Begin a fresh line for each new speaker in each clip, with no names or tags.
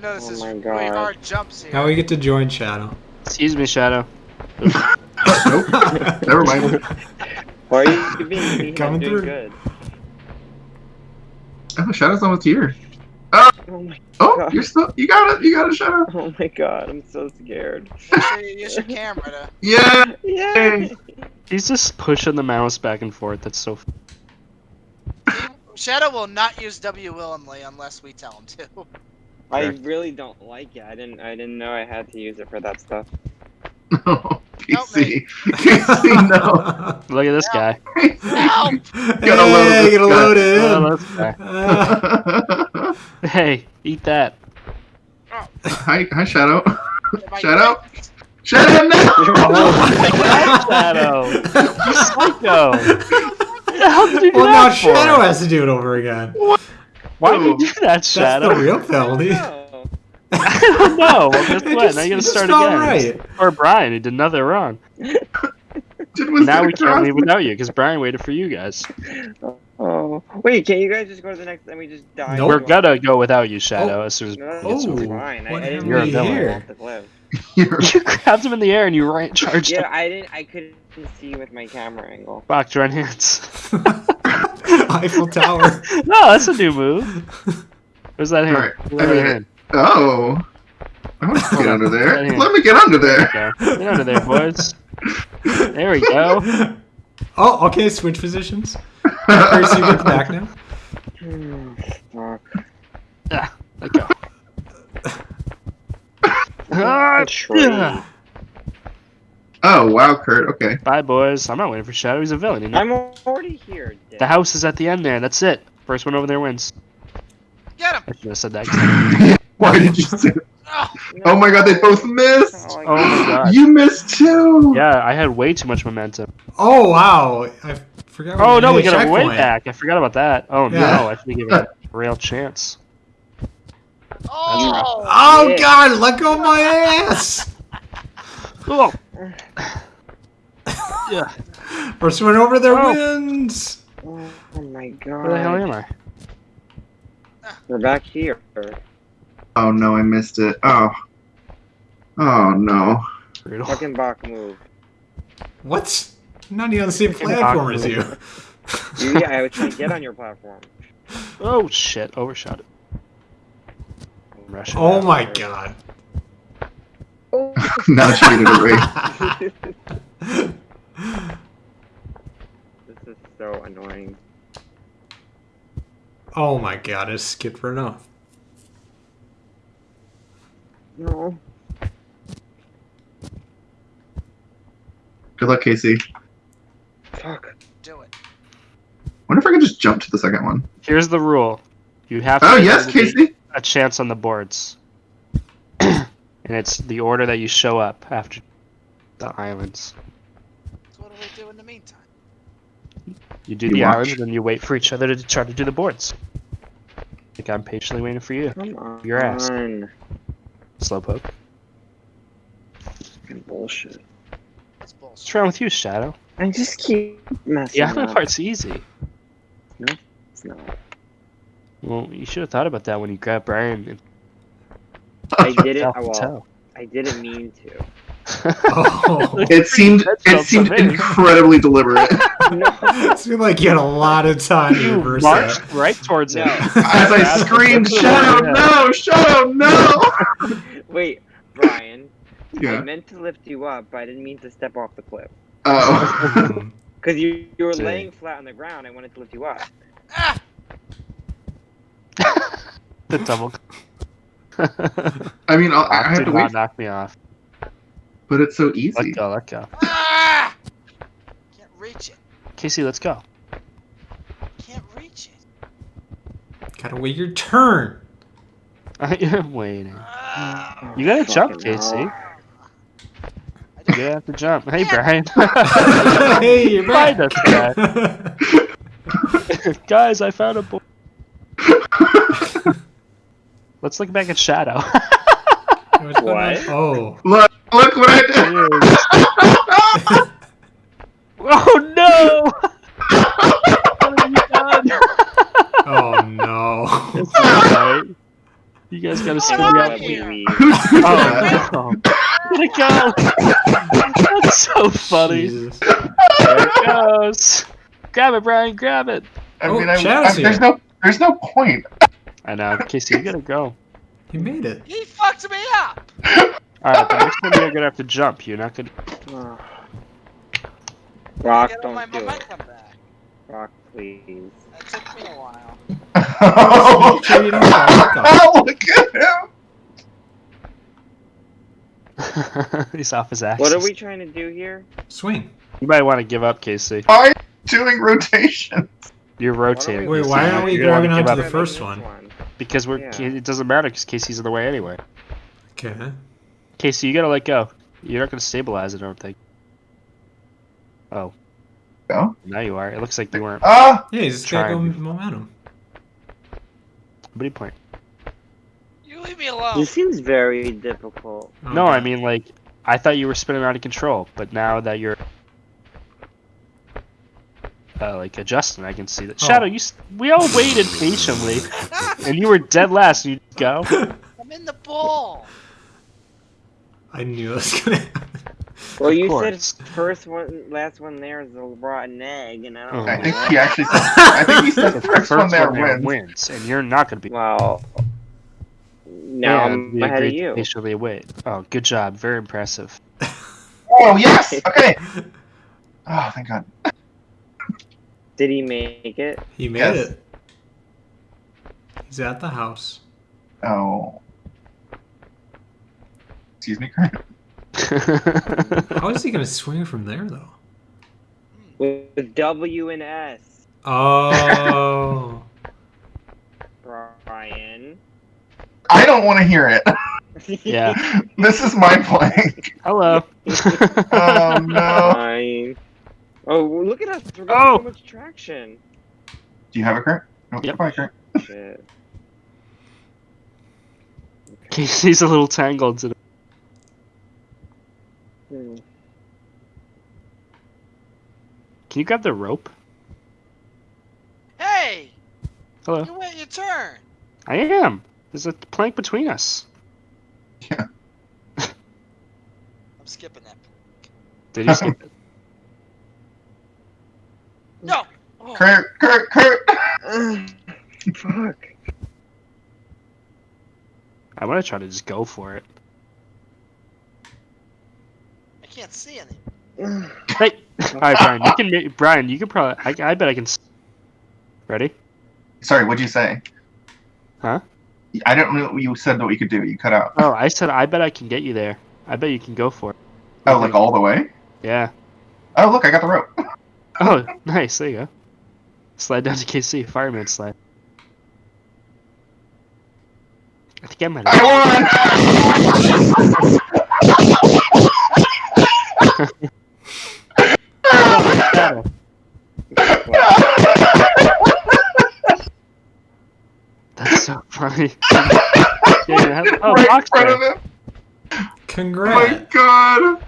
know this
Oh
is
my
really
God.
hard jumps here.
Now we get to join Shadow.
Excuse me, Shadow.
Nope. Never mind.
Why are you being mean?
Coming
I'm doing
through.
good.
Oh, Shadow's almost here.
Oh my,
Oh,
God.
you're still. You got it. You got it, Shadow.
oh my god, I'm so scared.
Make sure you use your camera to.
Yeah.
Yeah.
He's just pushing the mouse back and forth. That's so. F-
Shadow will not use W willingly unless we tell him to.
I really don't like it. I didn't. I didn't know I had to use it for that stuff.
No. PC. PC, no.
Look at this
Yeah.
guy.
Help!
Gotta load
hey,
this
gotta
guy.
load it in.
this guy.
Uh,
Hey, eat that.
hi, hi, Shadow.
If I-
Shadow. Shadow, no.
Shadow. You psycho. What the hell did you do
well, now
that for?
Shadow has to do it over again.
Why did you do that, Shadow?
That's
Shadow?
the real penalty.
I don't know. Well, guess what?
just-
now you gotta start again.
right.
Or Brian, who did nothing wrong. Now we can't
cross
leave without you because Brian waited for you guys.
Oh wait, can you guys just go to the next? and we just die.
Nope.
We're gonna go without you, Shadow, as soon as
No,
Brian
Oh.
fine. I, I didn't
have
You're a villain.
fall off the cliff.
You're-
You grabbed him in the air and you right charged
Yeah,
him.
I didn't. I couldn't see with my camera angle.
Fuck, join hands.
Eiffel Tower.
no, that's a new move. Where's that hand?
Alright,
Where's
I
that
made it.
hand?
Oh. I want to get under there.
Right here.
Let me get under there.
There. Get under there, boys. There we go.
Oh, okay, switch positions. First, you get back now.
Fuck.
Ah, let go. Ah, yeah.
Oh, wow, Kurt. Okay.
Bye, boys. I'm not waiting for Shadow. He's a villain. You know?
I'm already here. Dick.
The house is at the end there. That's it. First one over there wins.
Get him!
I should have said that.
Why did you say
Oh,
Oh my god, they both missed!
Oh,
Oh my god.
You missed too!
Yeah, I had way too much momentum.
Oh wow! I forgot.
Oh no,
had
we
a
got it way back. I forgot about that. Oh
Yeah.
no, I should have given it a real chance.
oh!
Oh
Yeah.
god! Let go of my ass!
Oh. yeah.
First one over there
Oh.
wins.
Oh my god.
Where the hell am I?
We're back here.
Oh no, I missed it. Oh. Oh no.
Brutal.
Fucking Bach move.
What? I'm not even on the same platform as you.
You, yeah, I was trying to get on your platform.
Oh shit! Overshot it. Rush
oh my god.
Oh.
now cheated away.
This is so annoying.
oh my god! I skipped right off.
No.
Good luck, Casey.
Fuck.
Do it.
wonder if I can just jump to the second one.
Here's the rule: you have oh, to
Oh
give
yes, Casey!
a chance on the boards, and it's the order that you show up after the islands.
So what do we do in the meantime?
You do
You
the
watch.
islands, and then you wait for each other to try to do the boards. I think I'm patiently waiting for you,
Come on.
Your ass.
Fucking
Slowpoke.
bullshit.
That's bullshit.
What's wrong with you, Shadow?
I just keep messing
The island
up.
part's easy.
It's not.
Well, you should have thought about that when you grabbed Brian. And
I
didn't.
Well,
tell.
I didn't mean to.
Oh.
It seemed it seemed
so
incredibly deliberate.
No.
it seemed like you had a lot of time to
You
reverse
marched
that.
right towards
No.
it.
As I
Yeah,
screamed, Shadow, no! Shadow, no!
Wait, Brian. I
Yeah.
meant to lift you up, but I didn't mean to step off the cliff.
Oh.
Because you, you were
Dang.
laying flat on the ground. I wanted to lift you up.
Ah!
the double.
I mean, I'll, I have
Do
to wait,
knock me off.
but it's so easy.
Let
easy.
go, let go.
Ah! Can't reach it.
Casey, let's go.
Can't reach it.
Gotta wait your turn.
I'm waiting.
Ah!
You gotta jump, Casey.
hell.
You gotta have to jump. Hey, Brian.
hey, you're back.
Find us, guys. guys, I found a boy. Let's look back at Shadow.
What's going on?
What?
Oh.
Look, look what I did!
oh no! what have you done?
Oh no.
Oh, it's alright. You guys gotta
Oh,
spin me
out
out.
of here.
We-
Who's doing that?
Oh no! Let it go! That's so funny.
Jesus.
There it goes. Grab it, Brian. Grab it.
I
Oh,
mean, I, I, there's no, there's no point.
I know, Casey. You gotta go.
He made it.
He fucked me up.
All right, the next time you're gonna have to jump. You're not gonna.
Rock,
Get my
don't do it. Rock, please.
That took me a while.
oh,
sure you don't fall off.
look at him.
He's off his axis.
What are we trying to do here?
Swing.
You might want to give up, Casey.
Why are you doing rotation?
You're rotating.
Wait, why aren't we
You're
grabbing
give
onto
up
the first
This
one?
Because we're.
Yeah.
It doesn't matter because Casey's in the way anyway.
Okay.
Casey, you gotta let go. You're not gonna stabilize it. I don't think. Oh.
Go.
Now you are. It looks like you weren't.
Ah,
Yeah, he's just got
Trying.
go momentum.
What do you point?
You leave me alone.
This seems very difficult.
No,
Okay.
I mean like I thought you were spinning out of control, but now that you're uh, like adjusting, I can see that.
Oh.
Shadow, you we all waited patiently, and you were dead last. You go.
I'm in the ball.
I knew it was gonna happen.
Well, you
course.
said first one, last one there is a rotten egg, and I don't.
Oh.
I think
that.
he actually said. I think he said
The
first, one there
there
wins.
wins, and you're not gonna be.
Well, now
Yeah,
I'm
we
ahead of
agreed to
you.
Patiently wait. Oh, good job. Very impressive.
Oh yes. Okay. Oh, thank God.
Did he make it?
He made
Yes.
it. He's at the house.
Oh. Excuse me, Kurt.
How is he gonna swing from there though?
With W and S,
Oh.
Brian.
I don't want to hear it.
yeah.
This is my blank.
Hello.
Oh no.
Brian. Oh, well, look at us. We're getting
Oh.
so much traction.
Do you have a Kurt? Oh,
Yep.
Bye, Kurt.
Shit.
Casey's a little tangled. Today.
Hmm.
Can you grab the rope?
Hey,
Hello.
you wait your turn.
I am. There's a plank between us. Yeah.
I'm skipping that.
Did you skip it?
No. Oh,
Kurt, Kurt, Kurt.
Ugh, fuck.
I want to try to just go for it.
I can't see any.
Hey, all right, Brian. You can. ma- Brian, you can probably. I, I bet I can. s- Ready?
Sorry, what'd you say?
Huh?
I don't know what you said that we could do. You cut out.
Oh, I said I bet I can get you there. I bet you can go for it.
Oh, like all the way?
Yeah.
Oh, look, I got the rope.
Oh, nice. There you go. Slide down to Casey. Fireman slide. I think I might have.
I
That's so funny. Yeah, oh,
right in front
there.
of him. Congrats. Oh my god.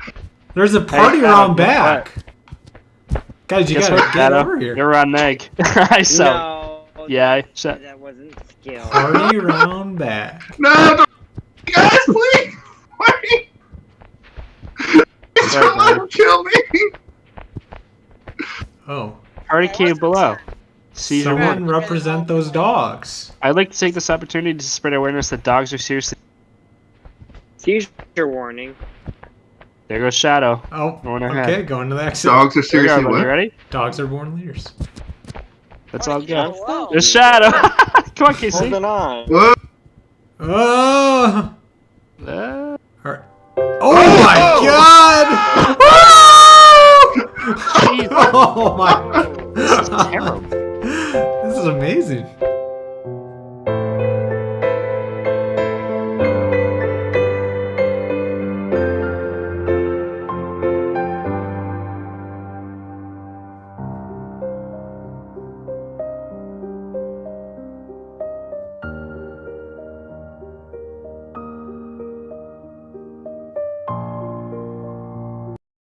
There's a party
Shadow,
around
guess
back. Guys, you
Guess
gotta
what,
get
Shadow?
over here.
You're on egg. I saw.
no.
Yeah, I
that, that wasn't skill.
Party round back.
No, don't. Guys, please. Wait. He's
Sorry,
gonna let him kill me.
Oh.
Party
Hey,
came below.
the turn?
Seizure
Someone
one.
represent those dogs.
I'd like to take this opportunity to spread awareness that dogs are seriously.
Seizure warning.
There goes Shadow.
Oh,
going
okay, going to the exit.
Dogs are seriously what?
You ready?
Dogs are born leaders.
That's
oh,
all
good. Wow.
There's Shadow. Come on, Casey.
Holding on.
Whoa.
Oh.
Uh.
Oh, oh my oh.
God.
oh my. This is terrible. This is amazing.